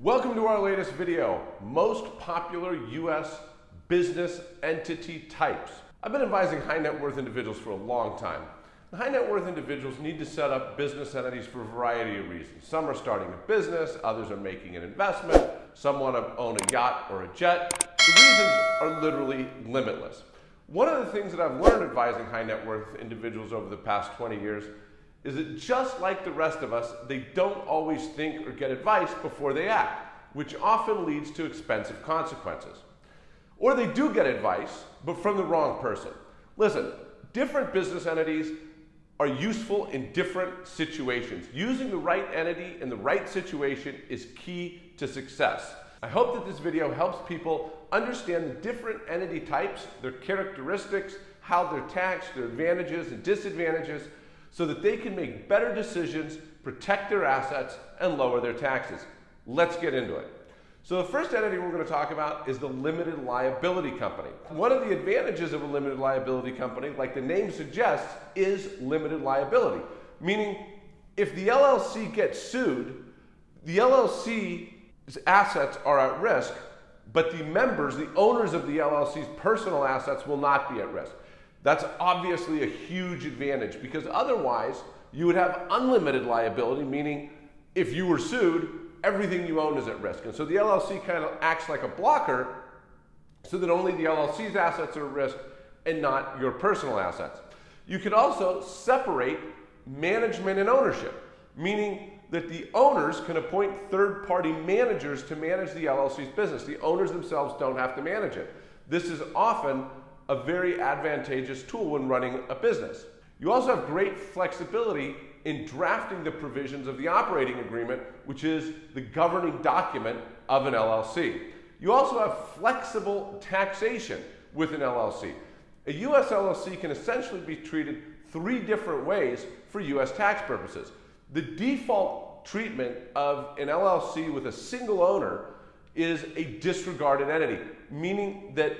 Welcome to our latest video, most popular U.S. business entity types. I've been advising high net worth individuals for a long time. high net worth individuals need to set up business entities for a variety of reasons. Some are starting a business, others are making an investment, some want to own a yacht or a jet. The reasons are literally limitless. One of the things that I've learned advising high net worth individuals over the past 20 years is that just like the rest of us, they don't always think or get advice before they act, which often leads to expensive consequences. Or they do get advice, but from the wrong person. Listen, different business entities are useful in different situations. Using the right entity in the right situation is key to success. I hope that this video helps people understand the different entity types, their characteristics, how they're taxed, their advantages and disadvantages, so that they can make better decisions, protect their assets, and lower their taxes. Let's get into it. So the first entity we're going to talk about is the limited liability company. One of the advantages of a limited liability company, like the name suggests, is limited liability. Meaning, if the LLC gets sued, the LLC's assets are at risk, but the members, the owners of the LLC's personal assets will not be at risk. That's obviously a huge advantage because otherwise you would have unlimited liability, meaning if you were sued, everything you own is at risk. And so the LLC kind of acts like a blocker so that only the LLC's assets are at risk and not your personal assets. You could also separate management and ownership, meaning that the owners can appoint third party managers to manage the LLC's business. The owners themselves don't have to manage it. This is often a very advantageous tool when running a business. You also have great flexibility in drafting the provisions of the operating agreement, which is the governing document of an LLC. You also have flexible taxation with an LLC. A U.S. LLC can essentially be treated three different ways for U.S. tax purposes. The default treatment of an LLC with a single owner is a disregarded entity, meaning that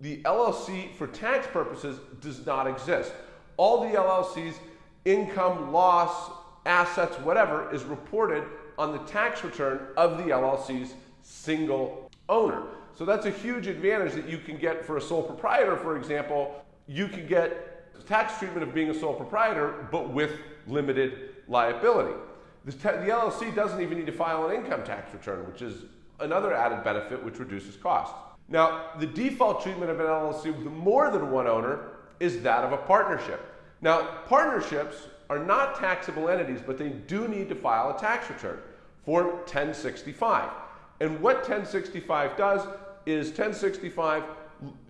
the LLC for tax purposes does not exist. All the LLC's income, loss, assets, whatever is reported on the tax return of the LLC's single owner. So that's a huge advantage that you can get for a sole proprietor, for example. You can get tax treatment of being a sole proprietor, but with limited liability. The, the LLC doesn't even need to file an income tax return, which is another added benefit which reduces costs. Now, the default treatment of an LLC with more than one owner is that of a partnership. Now, partnerships are not taxable entities, but they do need to file a tax return, Form 1065. And what 1065 does is 1065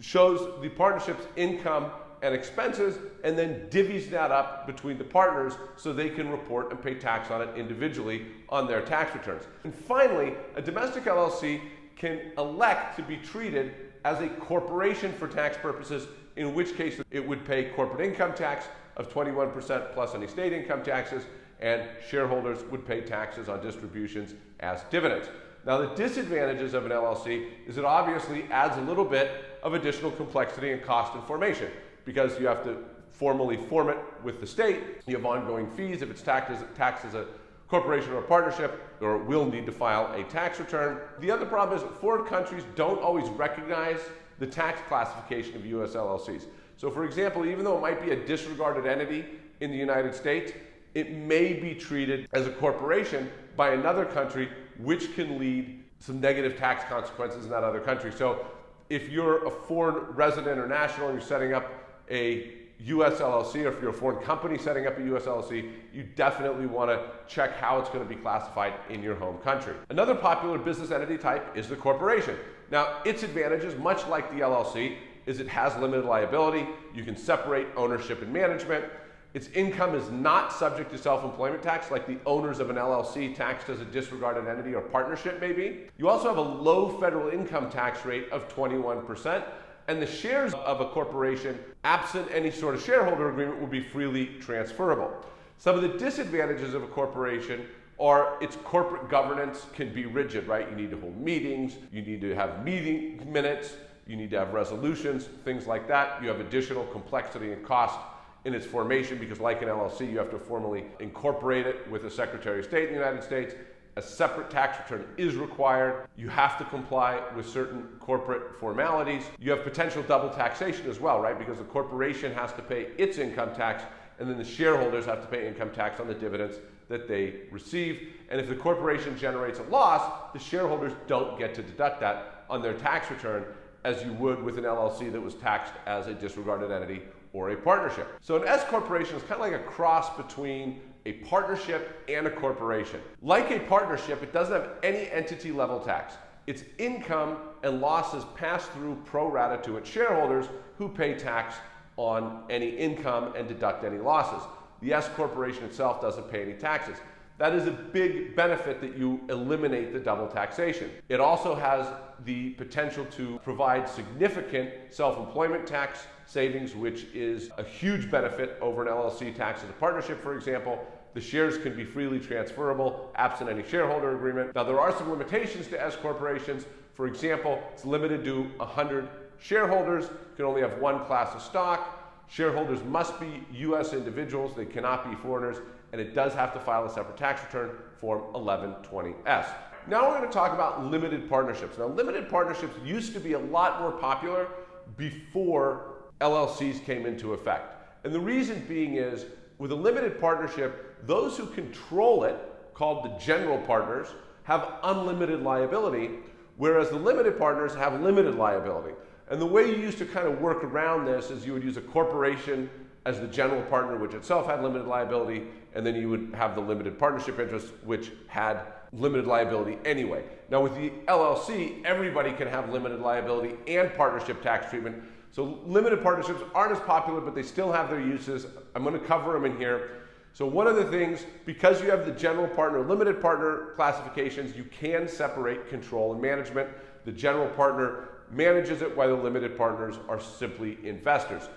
shows the partnership's income and expenses and then divvies that up between the partners so they can report and pay tax on it individually on their tax returns. And finally, a domestic LLC can elect to be treated as a corporation for tax purposes, in which case it would pay corporate income tax of 21% plus any state income taxes, and shareholders would pay taxes on distributions as dividends. Now, the disadvantages of an LLC is it obviously adds a little bit of additional complexity and cost in formation because you have to formally form it with the state. You have ongoing fees if it's taxed as, taxed as a corporation or partnership or will need to file a tax return. The other problem is foreign countries don't always recognize the tax classification of US LLCs. So for example, even though it might be a disregarded entity in the United States, it may be treated as a corporation by another country, which can lead some negative tax consequences in that other country. So if you're a foreign resident or national and you're setting up a US LLC, or if you're a foreign company setting up a US LLC, you definitely want to check how it's going to be classified in your home country. Another popular business entity type is the corporation. Now, its advantages, much like the LLC, is it has limited liability. You can separate ownership and management. Its income is not subject to self-employment tax like the owners of an LLC taxed as a disregarded entity or partnership may be. You also have a low federal income tax rate of 21% and the shares of a corporation, absent any sort of shareholder agreement, would be freely transferable. Some of the disadvantages of a corporation are its corporate governance can be rigid, right? You need to hold meetings, you need to have meeting minutes, you need to have resolutions, things like that. You have additional complexity and cost in its formation because like an LLC, you have to formally incorporate it with the Secretary of State in the United States A separate tax return is required. You have to comply with certain corporate formalities. You have potential double taxation as well, right? Because the corporation has to pay its income tax and then the shareholders have to pay income tax on the dividends that they receive. And if the corporation generates a loss, the shareholders don't get to deduct that on their tax return as you would with an LLC that was taxed as a disregarded entity or a partnership. So an S corporation is kind of like a cross between a partnership and a corporation. Like a partnership, it doesn't have any entity level tax. Its income and losses pass through pro rata to its shareholders who pay tax on any income and deduct any losses. The S corporation itself doesn't pay any taxes. That is a big benefit that you eliminate the double taxation. It also has the potential to provide significant self-employment tax savings, which is a huge benefit over an LLC tax as a partnership, for example. The shares can be freely transferable absent any shareholder agreement. Now, there are some limitations to S corporations. For example, it's limited to 100 shareholders. You can only have one class of stock. Shareholders must be U.S. individuals. They cannot be foreigners and it does have to file a separate tax return, Form 1120S. Now we're going to talk about limited partnerships. Now, limited partnerships used to be a lot more popular before LLCs came into effect. And the reason being is, with a limited partnership, those who control it, called the general partners, have unlimited liability, whereas the limited partners have limited liability. And the way you used to kind of work around this is you would use a corporation as the general partner, which itself had limited liability, and then you would have the limited partnership interest, which had limited liability anyway. Now with the LLC, everybody can have limited liability and partnership tax treatment. So limited partnerships aren't as popular, but they still have their uses. I'm going to cover them in here. So one of the things, because you have the general partner, limited partner classifications, you can separate control and management. The general partner manages it while the limited partners are simply investors.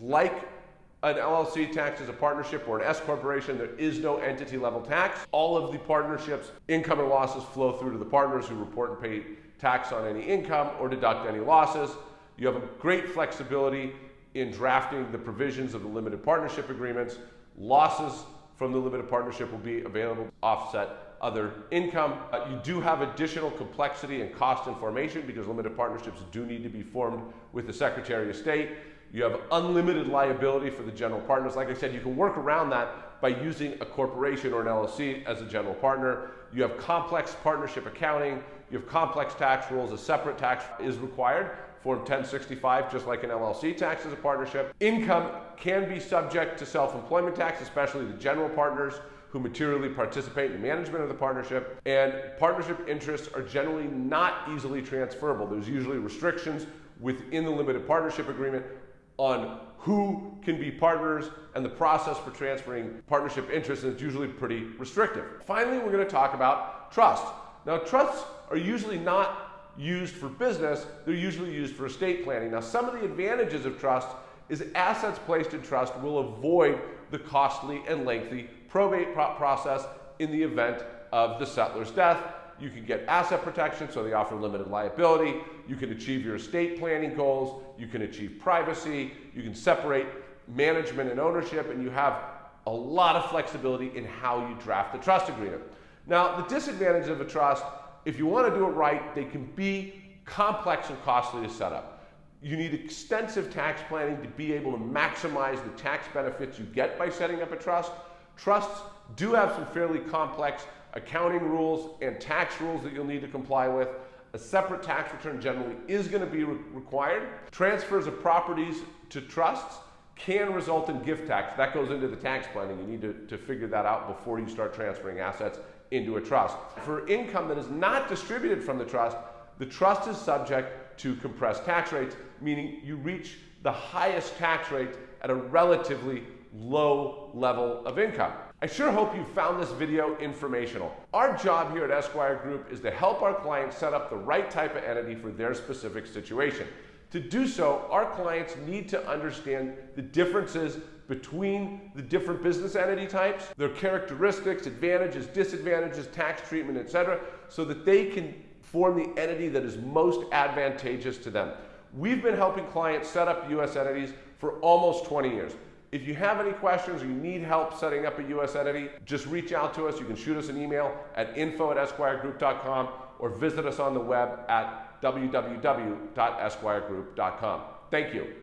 Like an LLC tax as a partnership or an S corporation, there is no entity level tax. All of the partnerships, income and losses flow through to the partners who report and pay tax on any income or deduct any losses. You have a great flexibility in drafting the provisions of the limited partnership agreements. Losses from the limited partnership will be available to offset other income. Uh, you do have additional complexity and cost information because limited partnerships do need to be formed with the Secretary of State. You have unlimited liability for the general partners. Like I said, you can work around that by using a corporation or an LLC as a general partner. You have complex partnership accounting. You have complex tax rules. A separate tax is required. Form 1065, just like an LLC tax as a partnership. Income can be subject to self-employment tax, especially the general partners who materially participate in the management of the partnership. And partnership interests are generally not easily transferable. There's usually restrictions within the limited partnership agreement on who can be partners and the process for transferring partnership interests is usually pretty restrictive. Finally, we're going to talk about trust. Now, trusts are usually not used for business, they're usually used for estate planning. Now, some of the advantages of trust is assets placed in trust will avoid the costly and lengthy probate process in the event of the settlor's death you can get asset protection, so they offer limited liability. You can achieve your estate planning goals. You can achieve privacy. You can separate management and ownership, and you have a lot of flexibility in how you draft the trust agreement. Now, the disadvantage of a trust, if you want to do it right, they can be complex and costly to set up. You need extensive tax planning to be able to maximize the tax benefits you get by setting up a trust. Trusts do have some fairly complex accounting rules and tax rules that you'll need to comply with. A separate tax return generally is going to be re required. Transfers of properties to trusts can result in gift tax. That goes into the tax planning. You need to, to figure that out before you start transferring assets into a trust. For income that is not distributed from the trust, the trust is subject to compressed tax rates, meaning you reach the highest tax rate at a relatively low level of income. I sure hope you found this video informational. Our job here at Esquire Group is to help our clients set up the right type of entity for their specific situation. To do so, our clients need to understand the differences between the different business entity types, their characteristics, advantages, disadvantages, tax treatment, etc., so that they can form the entity that is most advantageous to them. We've been helping clients set up U.S. entities for almost 20 years. If you have any questions or you need help setting up a U.S. entity, just reach out to us. You can shoot us an email at info at esquiregroup.com or visit us on the web at www.esquiregroup.com. Thank you.